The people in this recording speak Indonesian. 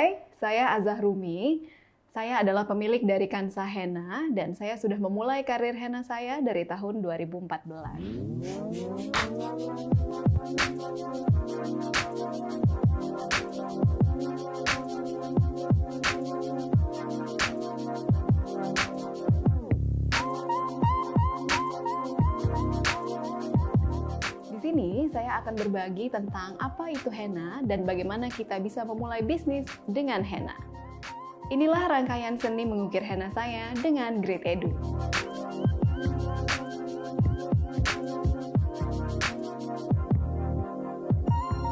Hai, saya Azah Rumi. Saya adalah pemilik dari Kansa Henna dan saya sudah memulai karir henna saya dari tahun 2014. Sini saya akan berbagi tentang apa itu henna dan bagaimana kita bisa memulai bisnis dengan henna. Inilah rangkaian seni mengukir henna saya dengan Great Edu.